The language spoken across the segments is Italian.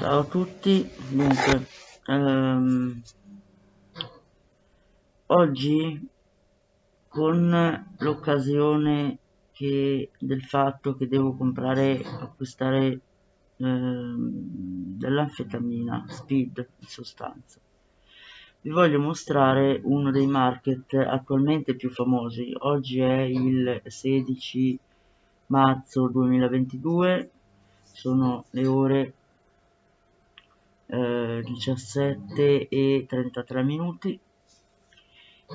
Ciao a tutti, dunque, ehm, oggi con l'occasione del fatto che devo comprare, acquistare ehm, dell'anfetamina, speed in sostanza, vi voglio mostrare uno dei market attualmente più famosi. Oggi è il 16 marzo 2022, sono le ore eh, 17 e 33 minuti.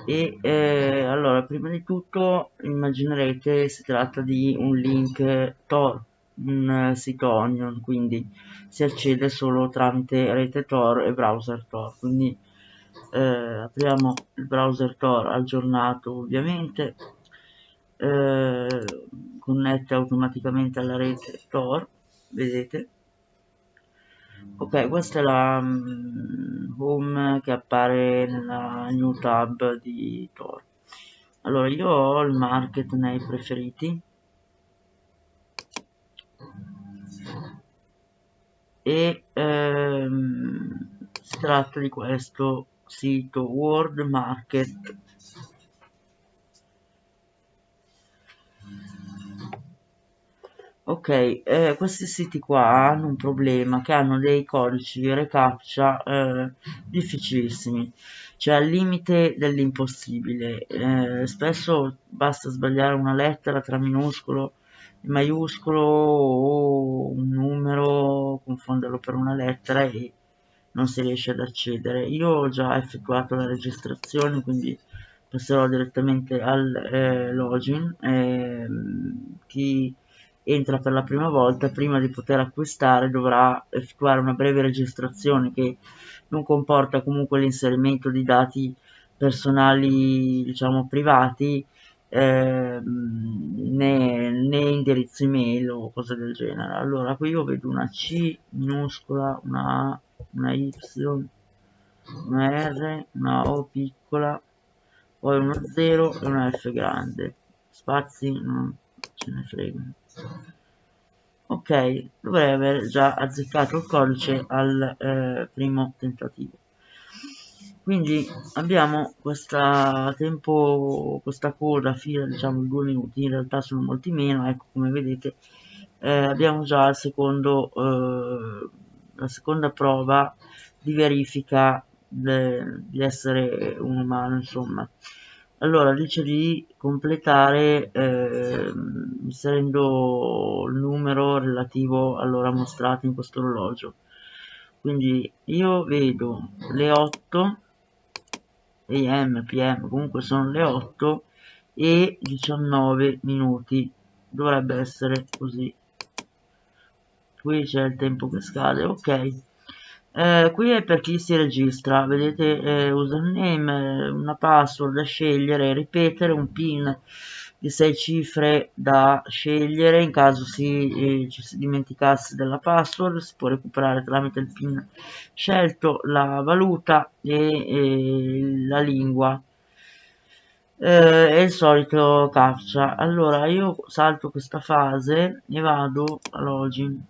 E eh, allora prima di tutto immaginerete si tratta di un link Tor un sito Onion quindi si accede solo tramite rete Tor e browser Tor. Quindi eh, apriamo il browser Tor aggiornato ovviamente eh, connette automaticamente alla rete Tor vedete ok questa è la um, home che appare nella new tab di Tor. Allora io ho il market nei preferiti. E ehm, si tratta di questo sito World Market Ok, eh, questi siti qua hanno un problema che hanno dei codici recaptcha eh, difficilissimi, cioè al limite dell'impossibile. Eh, spesso basta sbagliare una lettera tra minuscolo e maiuscolo o un numero, confonderlo per una lettera e non si riesce ad accedere. Io ho già effettuato la registrazione, quindi passerò direttamente al eh, login. Ehm, chi entra per la prima volta, prima di poter acquistare dovrà effettuare una breve registrazione che non comporta comunque l'inserimento di dati personali, diciamo privati, eh, né, né indirizzo email o cose del genere. Allora, qui io vedo una C minuscola, una A, una Y, una R, una O piccola, poi uno 0 e una F grande. Spazi non ce ne frega ok dovrei aver già azzeccato il codice al eh, primo tentativo. Quindi abbiamo questa tempo questa coda fino diciamo due minuti in realtà sono molti meno ecco come vedete eh, abbiamo già secondo eh, la seconda prova di verifica di essere un umano insomma allora dice di completare eh, inserendo il numero relativo all'ora mostrata in questo orologio. Quindi io vedo le 8 am pm comunque sono le 8 e 19 minuti. Dovrebbe essere così. Qui c'è il tempo che scade. Ok eh, qui è per chi si registra, vedete eh, username, una password da scegliere, ripetere, un pin di 6 cifre da scegliere, in caso si, eh, ci si dimenticasse della password si può recuperare tramite il pin scelto, la valuta e la lingua eh, e il solito captcha. Allora io salto questa fase e vado a login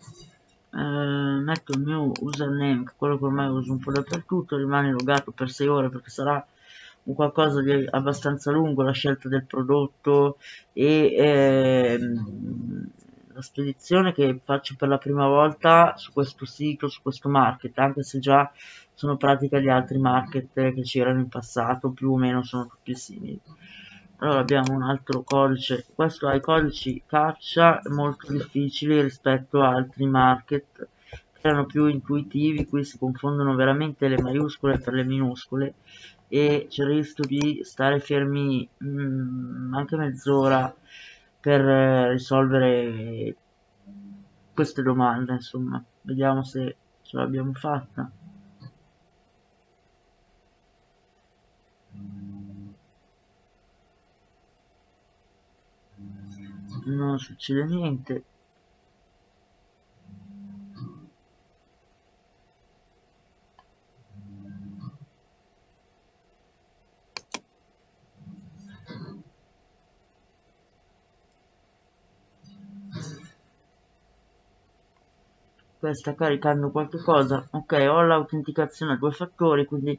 eh, metto il mio username che è quello che ormai uso un po' dappertutto rimane logato per 6 ore perché sarà un qualcosa di abbastanza lungo la scelta del prodotto e ehm, la spedizione che faccio per la prima volta su questo sito, su questo market, anche se già sono pratica di altri market che c'erano in passato, più o meno sono tutti simili allora abbiamo un altro codice. Questo ha i codici caccia molto difficili rispetto a altri market. Che erano più intuitivi qui si confondono veramente le maiuscole per le minuscole. E c'è il rischio di stare fermi mh, mm, anche mezz'ora per eh, risolvere queste domande insomma. Vediamo se ce l'abbiamo fatta non succede niente. Sta caricando qualche cosa. Ok ho l'autenticazione a due fattori quindi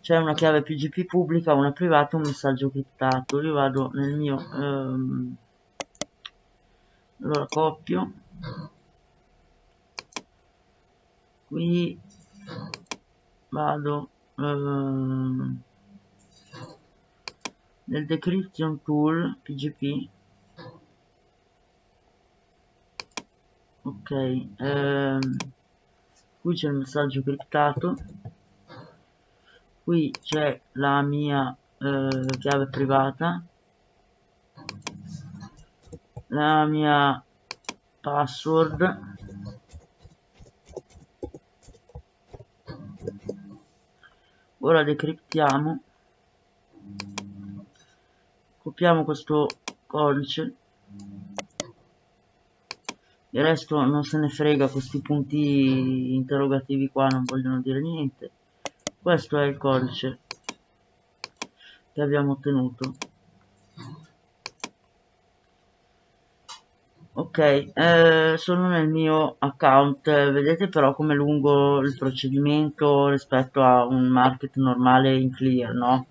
c'è una chiave pgp pubblica una privata un messaggio criptato. Io vado nel mio ehm, allora copio. Qui vado ehm, nel decryption tool pgp ok ehm, qui c'è il messaggio criptato. Qui c'è la mia eh, chiave privata la mia password. Ora decriptiamo. Copiamo questo codice. Il resto non se ne frega questi punti interrogativi qua non vogliono dire niente. Questo è il codice che abbiamo ottenuto ok eh, sono nel mio account vedete però come lungo il procedimento rispetto a un market normale in clear no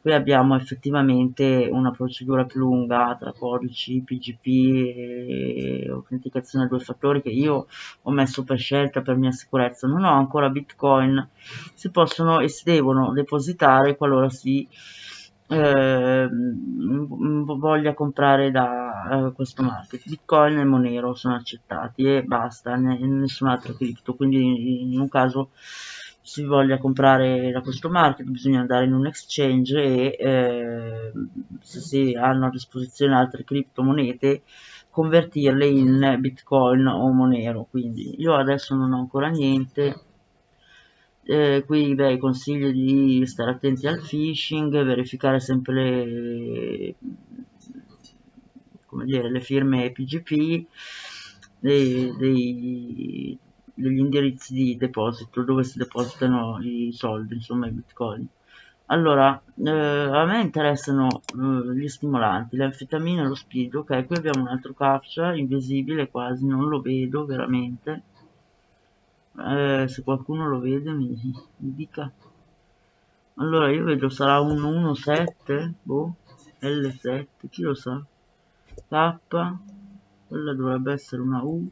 qui abbiamo effettivamente una procedura più lunga tra codici, PGP e autenticazione a due fattori che io ho messo per scelta per mia sicurezza. Non ho ancora Bitcoin, si possono e si devono depositare qualora si eh, voglia comprare da eh, questo market. Bitcoin e Monero sono accettati e basta, nessun altro cripto, quindi in un caso si voglia comprare da questo market bisogna andare in un exchange e eh, se si hanno a disposizione altre criptomonete convertirle in bitcoin o monero. Quindi io adesso non ho ancora niente eh, qui beh consiglio di stare attenti al phishing verificare sempre le dire le firme PGP dei, dei degli indirizzi di deposito dove si depositano i soldi, insomma i bitcoin. Allora, eh, a me interessano eh, gli stimolanti, le anfetamine e lo speed. Ok, qui abbiamo un altro captcha, invisibile quasi, non lo vedo veramente. Eh, se qualcuno lo vede mi, mi, dica. Allora, io vedo sarà un 117, boh, L7, chi lo sa? K, quella dovrebbe essere una U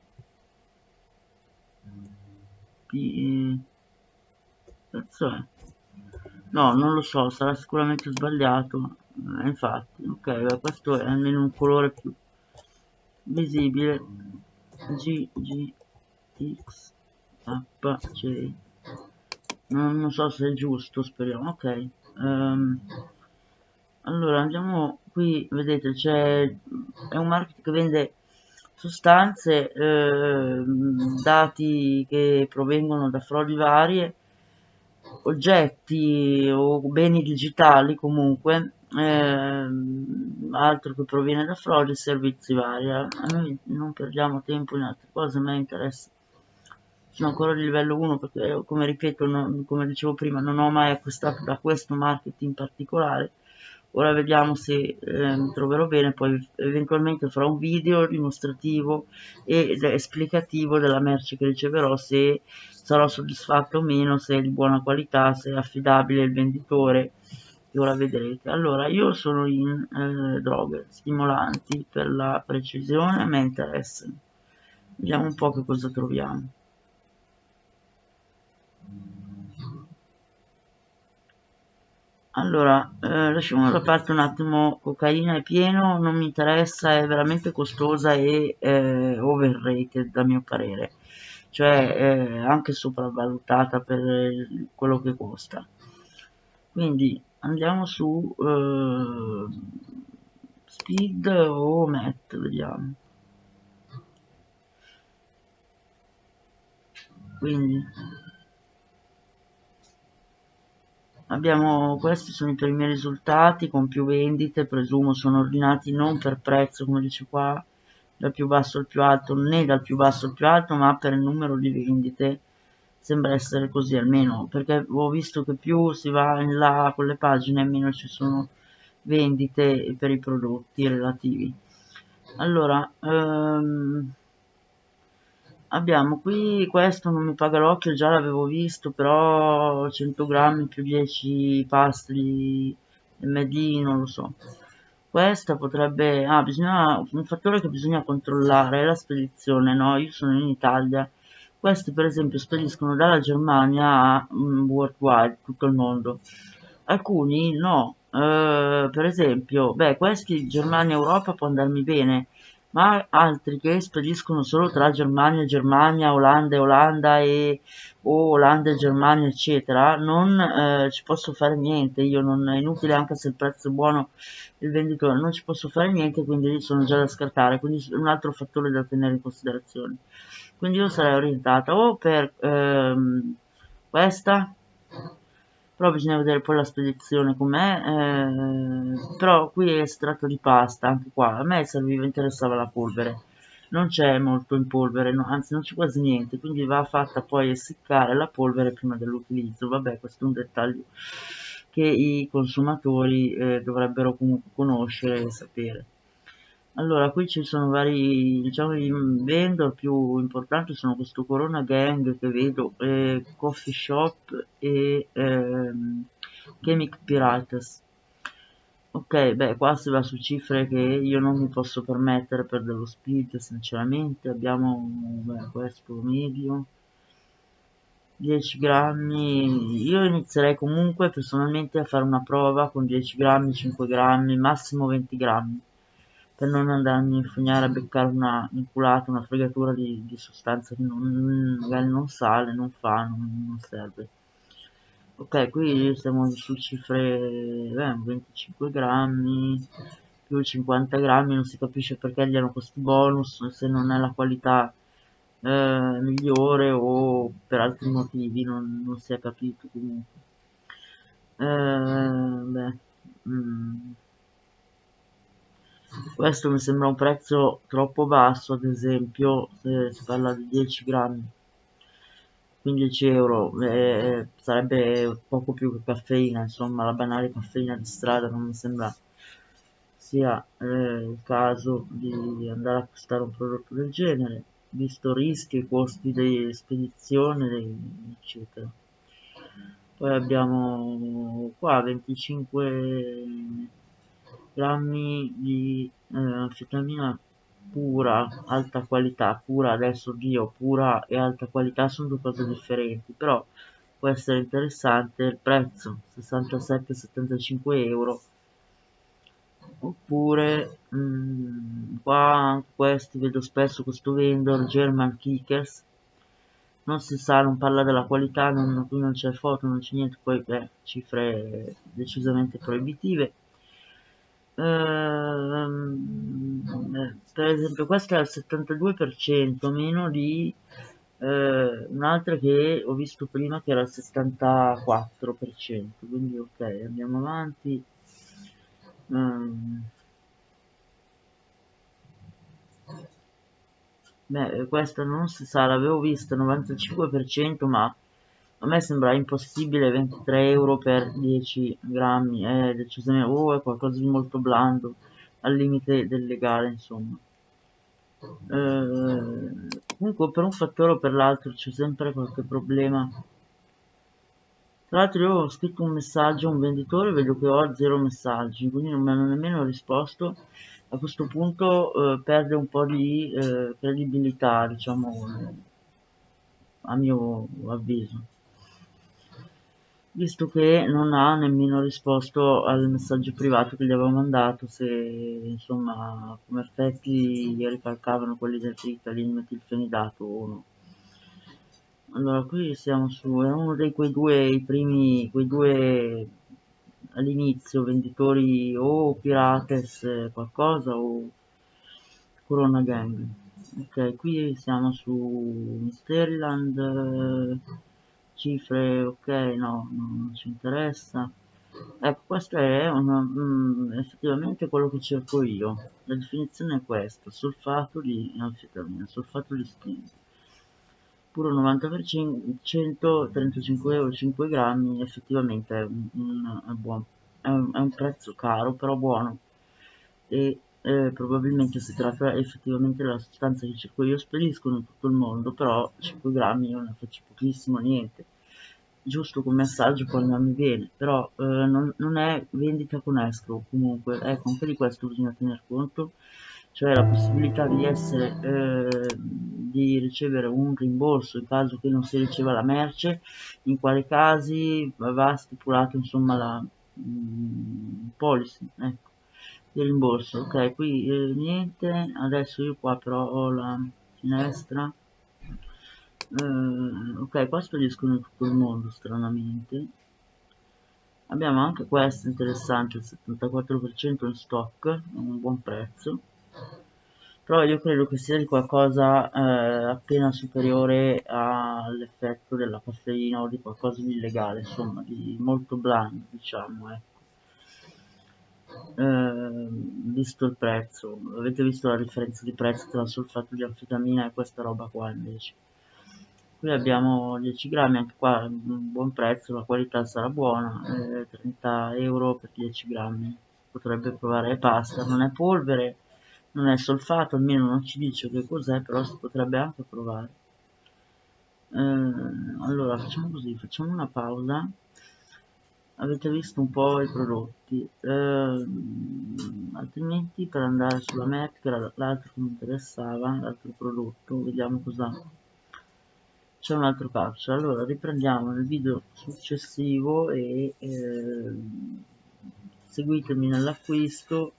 cazzo è? no non lo so sarà sicuramente sbagliato eh, infatti ok questo è almeno un colore più visibile G G X C non, non so se è giusto speriamo ok um, allora andiamo qui vedete c'è è un market che vende sostanze, eh, dati che provengono da frodi varie, oggetti o beni digitali comunque, eh, altro che proviene da frodi, servizi vari. A noi non perdiamo tempo in altre cose, a me interessa. Sono ancora di livello 1 perché, come ripeto, non, come dicevo prima, non ho mai acquistato da questo market in particolare. Ora vediamo se eh, mi troverò bene poi eventualmente farò un video dimostrativo ed esplicativo della merce che riceverò se sarò soddisfatto o meno se è di buona qualità se è affidabile il venditore e ora vedrete. Allora io sono in eh, droghe stimolanti per la precisione a me interessano vediamo un po' che cosa troviamo allora eh, lasciamo da parte un attimo cocaina è pieno non mi interessa è veramente costosa e eh, overrated a mio parere. Cioè eh, anche sopravvalutata per quello che costa. Quindi andiamo su eh, speed o met vediamo. Quindi abbiamo questi sono i primi risultati con più vendite presumo sono ordinati non per prezzo come dice qua dal più basso al più alto né dal più basso al più alto ma per il numero di vendite. Sembra essere così almeno perché ho visto che più si va in là con le pagine meno ci sono vendite per i prodotti relativi. Allora ehm, abbiamo qui questo non mi paga l'occhio già l'avevo visto però 100 grammi più 10 pasti md non lo so. Questa potrebbe ah bisogna un fattore che bisogna controllare è la spedizione no? Io sono in Italia. Questi per esempio spediscono dalla Germania a um, worldwide tutto il mondo. Alcuni no. Uh, per esempio beh questi Germania Europa può andarmi bene ma altri che spediscono solo tra Germania e Germania, Olanda e Olanda e o Olanda e Germania eccetera, non eh, ci posso fare niente, io non è inutile anche se il prezzo è buono il venditore, non ci posso fare niente, quindi sono già da scartare, quindi è un altro fattore da tenere in considerazione. Quindi io sarei orientata o per ehm, questa però bisogna vedere poi la spedizione com'è eh, però qui si tratta di pasta anche qua. A me serviva interessava la polvere. Non c'è molto in polvere no, anzi non c'è quasi niente quindi va fatta poi essiccare la polvere prima dell'utilizzo. Vabbè questo è un dettaglio che i consumatori eh, dovrebbero comunque conoscere e sapere allora qui ci sono vari diciamo i vendor più importanti sono questo Corona Gang che vedo eh, Coffee Shop e ehm, Chemic Pirates. Ok beh qua si va su cifre che io non mi posso permettere per dello speed sinceramente. Abbiamo beh, questo medio. 10 grammi. Io inizierei comunque personalmente a fare una prova con 10 grammi 5 grammi massimo 20 grammi per non andarmi a infognare a beccare una inculata, una fregatura di, di sostanza che non, magari non sale, non fa, non, non serve. Ok, qui siamo su cifre eh, 25 grammi più 50 grammi, non si capisce perché gli hanno questi bonus se non è la qualità eh, migliore o per altri motivi, non, non si è capito comunque. Eh, beh, mm questo mi sembra un prezzo troppo basso ad esempio se si parla di 10 grammi. 15 euro eh, sarebbe poco più che caffeina insomma la banale caffeina di strada non mi sembra sia eh, il caso di andare a acquistare un prodotto del genere visto rischi e costi di spedizione eccetera. Poi abbiamo qua 25 grammi di eh, anfetamina pura, alta qualità, pura adesso Dio, pura e alta qualità sono due cose differenti, però può essere interessante il prezzo, 67-75 euro, oppure mh, mm, qua questi vedo spesso questo vendor, German Kickers, non si sa, non parla della qualità, non, qui non c'è foto, non c'è niente, poi beh, cifre decisamente proibitive, Ehm, per esempio questa è al 72% meno di eh, un'altra che ho visto prima che era al 74% quindi ok andiamo avanti. Um, beh questa non si sa l'avevo vista 95% ma a me sembra impossibile 23 euro per 10 grammi è decisamente oh, è qualcosa di molto blando al limite del legale insomma. Eh, comunque per un fattore o per l'altro c'è sempre qualche problema. Tra l'altro io ho scritto un messaggio a un venditore vedo che ho zero messaggi quindi non mi hanno nemmeno risposto. A questo punto eh, perde un po' di eh, credibilità diciamo a mio avviso visto che non ha nemmeno risposto al messaggio privato che gli avevo mandato se insomma come effetti gli ricalcavano quelli del Ritalin metilfenidato o no. Allora qui siamo su è uno dei quei due i primi quei due all'inizio venditori o pirates qualcosa o corona gang. Ok qui siamo su Mysteryland cifre ok no non ci interessa. Ecco questo è una, mm, effettivamente quello che cerco io. La definizione è questa solfato di anfetamina solfato di spinto puro 90% 35 euro 5 grammi effettivamente è, un, è buono è un, è un prezzo caro però buono. E eh, probabilmente si tratta effettivamente della sostanza che cerco io. Spediscono in tutto il mondo, però 5 grammi io ne faccio pochissimo, niente, giusto come assaggio quando mi viene, però eh, non, non, è vendita con escrow comunque, ecco anche di questo bisogna tener conto, cioè la possibilità di essere, eh, di ricevere un rimborso in caso che non si riceva la merce, in quali casi va stipulato insomma la mh, policy, ecco di rimborso. Ok qui eh, niente adesso io qua però ho la finestra eh, ok qua spediscono in tutto il mondo stranamente. Abbiamo anche questo interessante il 74% in stock un buon prezzo. Però io credo che sia di qualcosa eh, appena superiore all'effetto della caffeina o di qualcosa di illegale insomma di molto blando diciamo ecco. Eh, visto il prezzo avete visto la differenza di prezzo tra solfato di anfetamina e questa roba qua invece qui abbiamo 10 grammi anche qua un buon prezzo la qualità sarà buona eh, 30 euro per 10 grammi. Potrebbe provare pasta non è polvere non è solfato almeno non ci dice che cos'è però si potrebbe anche provare. Eh, allora facciamo così facciamo una pausa. Avete visto un po' i prodotti. Eh, altrimenti per andare sulla map che era l'altro che mi interessava l'altro prodotto vediamo cosa c'è un altro calcio allora riprendiamo nel video successivo e eh, seguitemi nell'acquisto.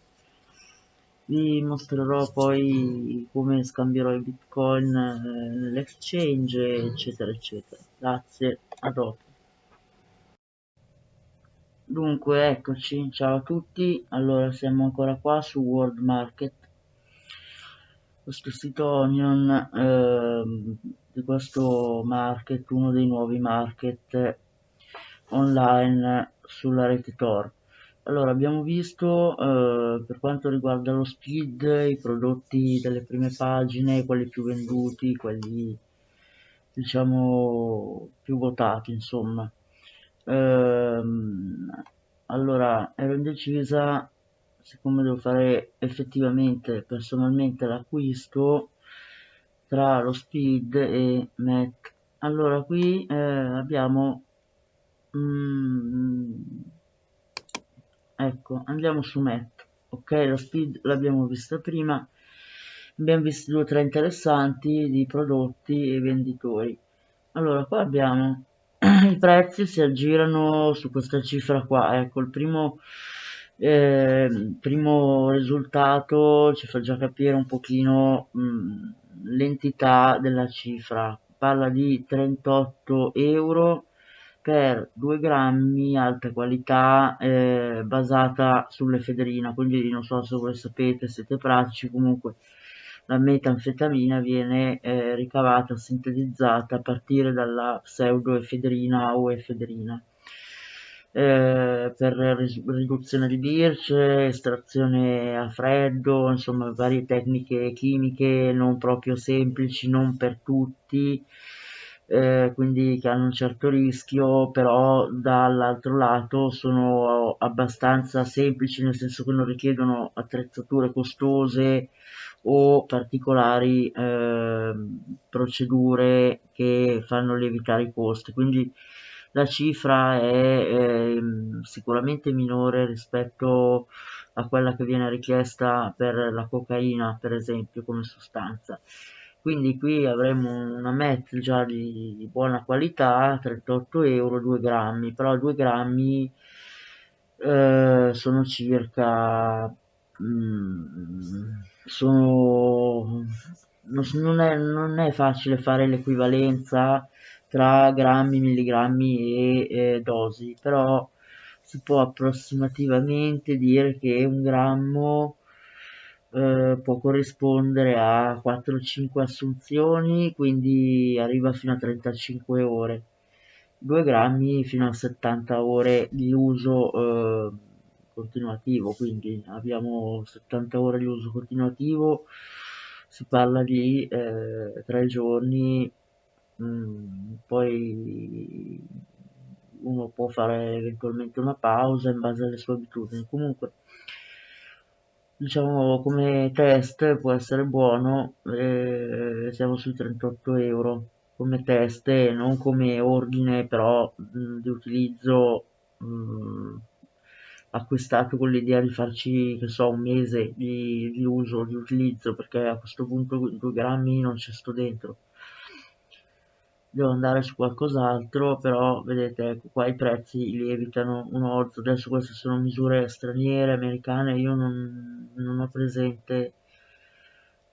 Vi mostrerò poi come scambierò i bitcoin eh, nell'exchange eccetera eccetera. Grazie a dopo. Dunque eccoci, ciao a tutti, allora siamo ancora qua su World Market, questo sito Onion eh, di questo market, uno dei nuovi market online sulla rete Tor. Allora abbiamo visto eh, per quanto riguarda lo speed i prodotti delle prime pagine, quelli più venduti, quelli diciamo più votati insomma ehm, allora ero indecisa siccome devo fare effettivamente personalmente l'acquisto tra lo speed e mac. Allora qui eh, abbiamo mm, ecco andiamo su mac ok? Lo speed l'abbiamo vista prima abbiamo visto due o tre interessanti di prodotti e venditori. Allora qua abbiamo i prezzi si aggirano su questa cifra qua ecco il primo eh, primo risultato ci fa già capire un pochino l'entità della cifra parla di 38 euro per 2 grammi alta qualità eh, basata sull'efedrina quindi non so se voi sapete siete pratici comunque la metanfetamina viene eh, ricavata, sintetizzata a partire dalla pseudoefedrina o efedrina. Eh, per riduzione di birce, estrazione a freddo, insomma varie tecniche chimiche non proprio semplici, non per tutti, eh, quindi che hanno un certo rischio, però dall'altro lato sono abbastanza semplici, nel senso che non richiedono attrezzature costose o particolari eh, procedure che fanno lievitare i costi. Quindi la cifra è eh, sicuramente minore rispetto a quella che viene richiesta per la cocaina, per esempio, come sostanza. Quindi qui avremo una MET già di, di buona qualità, 38 euro, 2 grammi, però 2 grammi eh, sono circa Mm, sono non è, non è facile fare l'equivalenza tra grammi, milligrammi e, e dosi, però si può approssimativamente dire che un grammo eh, può corrispondere a 4-5 assunzioni, quindi arriva fino a 35 ore. 2 grammi fino a 70 ore di uso eh, continuativo, quindi abbiamo 70 ore di uso continuativo, si parla di eh, 3 giorni, mm, poi uno può fare eventualmente una pausa in base alle sue abitudini. Comunque diciamo come test può essere buono, eh, siamo sui 38 euro come test e non come ordine però mh, di utilizzo mh, acquistato con l'idea di farci, che so, un mese di, di uso, di utilizzo, perché a questo punto 2 grammi non ci sto dentro devo andare su qualcos'altro però vedete ecco qua i prezzi lievitano un orzo adesso queste sono misure straniere americane io non, non ho presente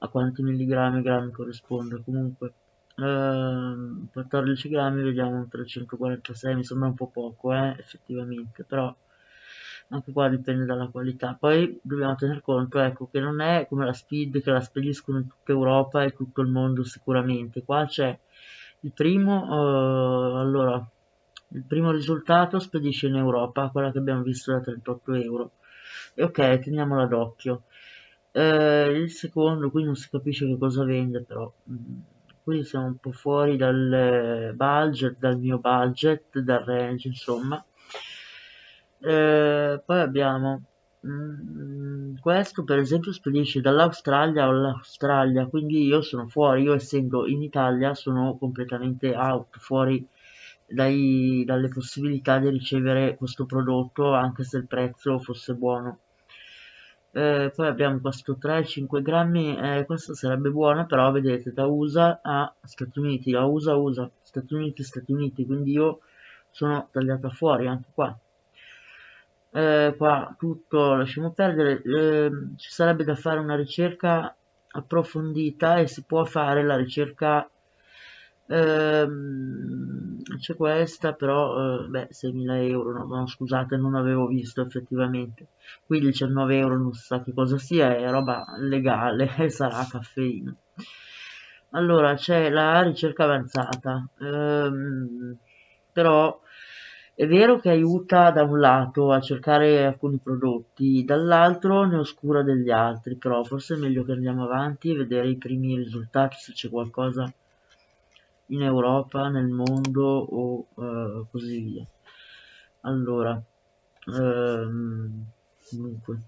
a quanti milligrammi grammi corrisponde. Comunque ehm, 14 grammi vediamo un 346 mi sembra un po' poco eh, effettivamente però anche qua dipende dalla qualità. Poi dobbiamo tener conto ecco che non è come la speed che la spediscono in tutta Europa e tutto il mondo sicuramente. Qua c'è il primo, uh, allora, il primo risultato spedisce in Europa, quella che abbiamo visto da 38 euro. E ok, teniamola d'occhio. Eh, il secondo, qui non si capisce che cosa vende, però mm, qui siamo un po' fuori dal budget, dal mio budget, dal range, insomma. Eh, poi abbiamo Mm, questo per esempio spedisce dall'Australia all'Australia, quindi io sono fuori, io essendo in Italia sono completamente out, fuori dai, dalle possibilità di ricevere questo prodotto anche se il prezzo fosse buono. Eh, poi abbiamo questo 3-5 grammi, eh, questo sarebbe buono, però vedete da USA a Stati Uniti, da USA USA, Stati Uniti, Stati Uniti, quindi io sono tagliata fuori anche qua eh, qua tutto lasciamo perdere, eh, ci sarebbe da fare una ricerca approfondita e si può fare la ricerca ehm, c'è questa però eh, beh 6.000 euro no, no, scusate non avevo visto effettivamente. Qui 19 euro non si sa che cosa sia è roba legale sarà caffeina. Allora c'è la ricerca avanzata ehm, però è vero che aiuta da un lato a cercare alcuni prodotti, dall'altro ne oscura degli altri, però forse è meglio che andiamo avanti e vedere i primi risultati se c'è qualcosa in Europa, nel mondo o uh, così via. Allora, ehm, dunque,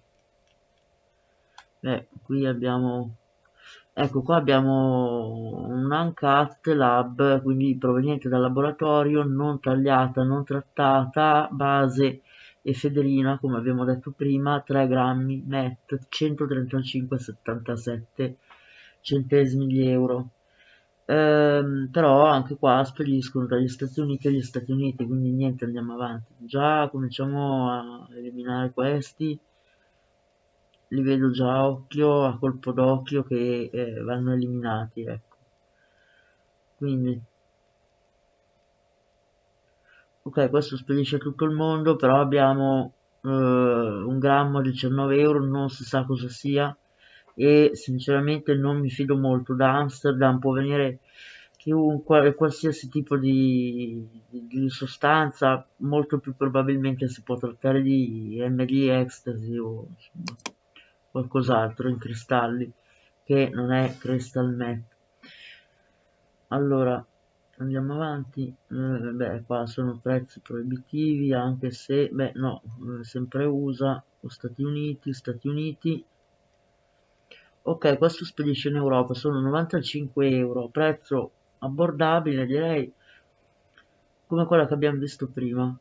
beh, qui abbiamo Ecco qua abbiamo un Uncut Lab, quindi proveniente dal laboratorio, non tagliata, non trattata, base efedrina, come abbiamo detto prima, 3 grammi net, 135,77 centesimi di euro. Ehm, però anche qua spediscono dagli Stati Uniti agli Stati Uniti, quindi niente, andiamo avanti. Già cominciamo a eliminare questi li vedo già a occhio, a colpo d'occhio che eh, vanno eliminati, ecco. Quindi, ok, questo spedisce tutto il mondo, però abbiamo eh, un grammo a 19 euro, non si sa cosa sia. E sinceramente non mi fido molto. Da Amsterdam, può venire chiunque, qualsiasi tipo di, di, di, sostanza, molto più probabilmente si può trattare di MD, ecstasy o insomma qualcos'altro in cristalli che non è crystal meth. Allora andiamo avanti. Eh, beh qua sono prezzi proibitivi anche se beh no eh, sempre USA o Stati Uniti Stati Uniti. Ok questo spedisce in Europa sono 95 euro prezzo abbordabile direi come quella che abbiamo visto prima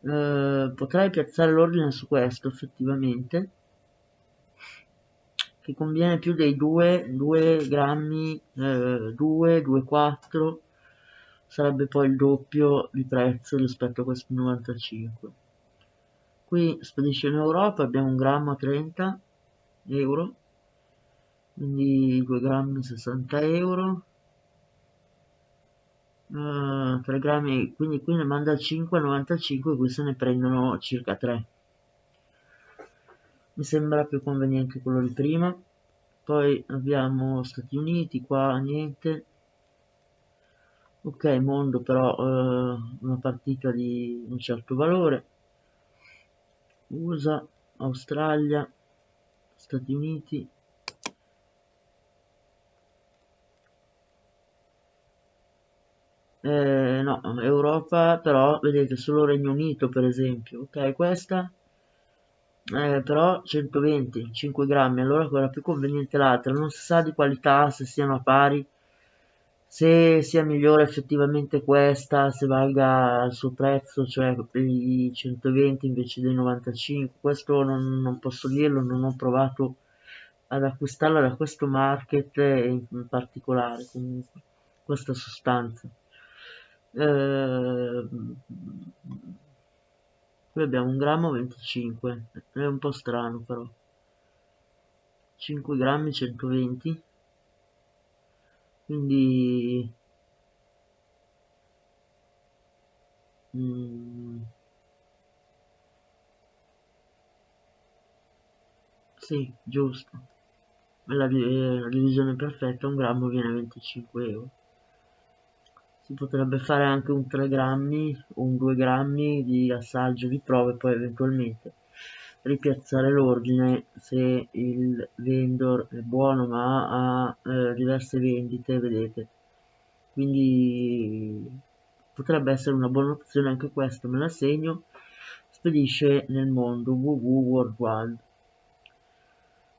eh, potrei piazzare l'ordine su questo effettivamente che conviene più dei 2 2 grammi eh, 2 2,4 sarebbe poi il doppio di prezzo rispetto a questo 95 qui spedisce in Europa abbiamo un grammo a 30 euro quindi 2 grammi 60 euro uh, eh, 3 grammi quindi qui ne manda 5,95 qui se ne prendono circa 3 mi sembra più conveniente quello di prima. Poi abbiamo Stati Uniti qua niente. Ok mondo però uh, una partita di un certo valore. USA Australia Stati Uniti eh, no, Europa però vedete solo Regno Unito per esempio, ok, questa eh, però 120 5 grammi allora quella più conveniente l'altra. Non si sa di qualità se siano pari se sia migliore effettivamente questa se valga il suo prezzo cioè i 120 invece dei 95 questo non, non posso dirlo non ho provato ad acquistarla da questo market in particolare comunque questa sostanza eh, qui abbiamo un grammo 25 è un po' strano però. 5 grammi 120 quindi mm, sì giusto. La, la divisione perfetta un grammo viene 25 euro si potrebbe fare anche un 3 grammi o un 2 grammi di assaggio di prove poi eventualmente ripiazzare l'ordine se il vendor è buono ma ha eh, diverse vendite vedete. Quindi potrebbe essere una buona opzione anche questo me la segno. Spedisce nel mondo www worldwide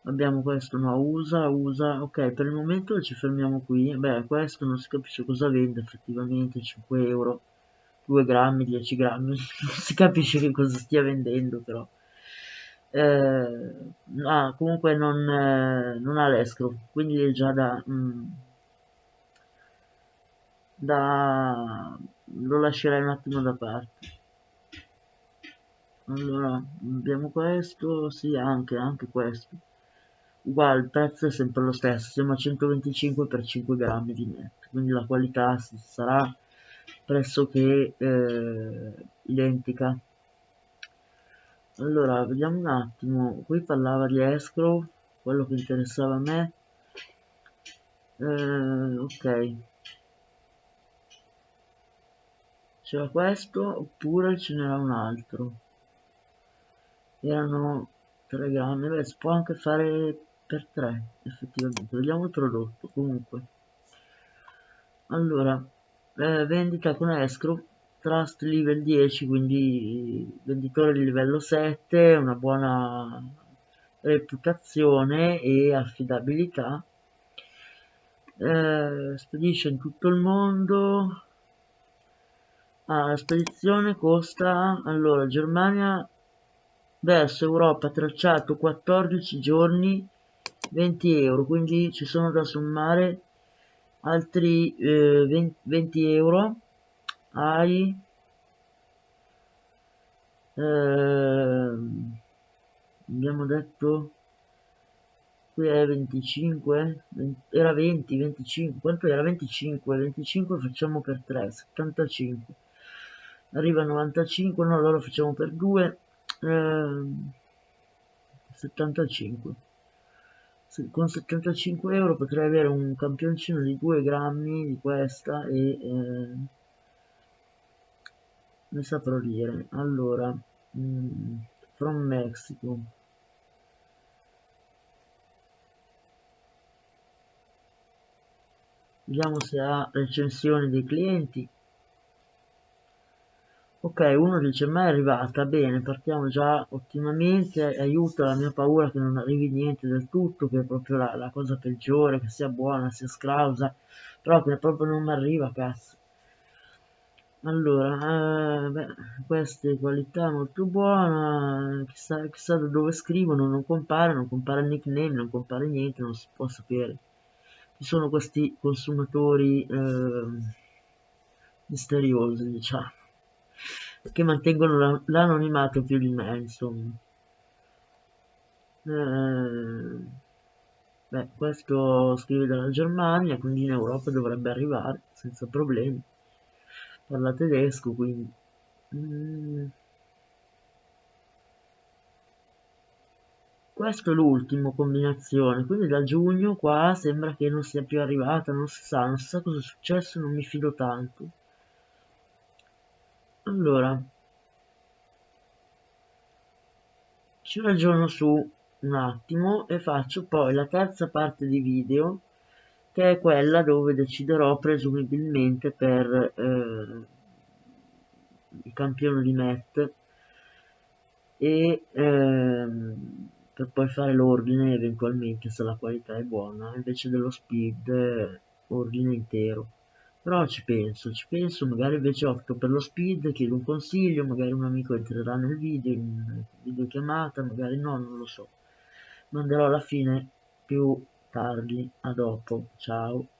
abbiamo questo no usa usa ok per il momento ci fermiamo qui. Beh questo non si capisce cosa vende effettivamente 5 euro 2 grammi 10 grammi non si capisce che cosa stia vendendo però. Eh, ah, comunque non, eh, non ha l'escro quindi è già da, mm, da lo lascerei un attimo da parte. Allora abbiamo questo sì anche anche questo uguale il prezzo è sempre lo stesso siamo a 125 per 5 grammi di netto quindi la qualità sarà pressoché eh, identica. Allora vediamo un attimo qui parlava di escrow quello che interessava a me. Eh, ok. C'era questo oppure ce n'era un altro. Erano 3 grammi. Beh si può anche fare per 3 effettivamente. Vediamo il prodotto comunque. Allora eh, vendita con escrow trust level 10 quindi venditore di livello 7 una buona reputazione e affidabilità. Eh, spedisce in tutto il mondo. Ah, la spedizione costa allora Germania verso Europa tracciato 14 giorni 20 euro quindi ci sono da sommare altri eh, 20, 20 euro ai eh, abbiamo detto qui è 25 20, era 20 25 quanto era 25 25 facciamo per 3 75 arriva a 95 no allora facciamo per 2 eh, 75 con 75 euro potrei avere un campioncino di 2 grammi di questa e eh, ne saprò dire allora mm, from Mexico. Vediamo se ha recensioni dei clienti ok uno dice ma è arrivata bene partiamo già ottimamente aiuta la mia paura che non arrivi niente del tutto che è proprio la, la cosa peggiore che sia buona sia scrausa però che proprio non mi arriva cazzo. Allora eh, beh, queste qualità molto buona chissà, chissà da dove scrivono non compare non compare il nickname non compare niente non si può sapere. Ci sono questi consumatori eh, misteriosi diciamo che mantengono l'anonimato più di me, insomma. Eh, beh, questo scrive dalla Germania, quindi in Europa dovrebbe arrivare senza problemi. Parla tedesco, quindi... Mm. Questo è l'ultimo combinazione, quindi da giugno qua sembra che non sia più arrivata, non si sa, non si sa cosa è successo, non mi fido tanto. Allora, ci ragiono su un attimo e faccio poi la terza parte di video che è quella dove deciderò presumibilmente per eh, il campione di Met e ehm, per poi fare l'ordine eventualmente se la qualità è buona invece dello speed ordine intero però ci penso ci penso magari invece opto per lo speed chiedo un consiglio magari un amico entrerà nel video in videochiamata magari no non lo so. Manderò alla fine più tardi a dopo. Ciao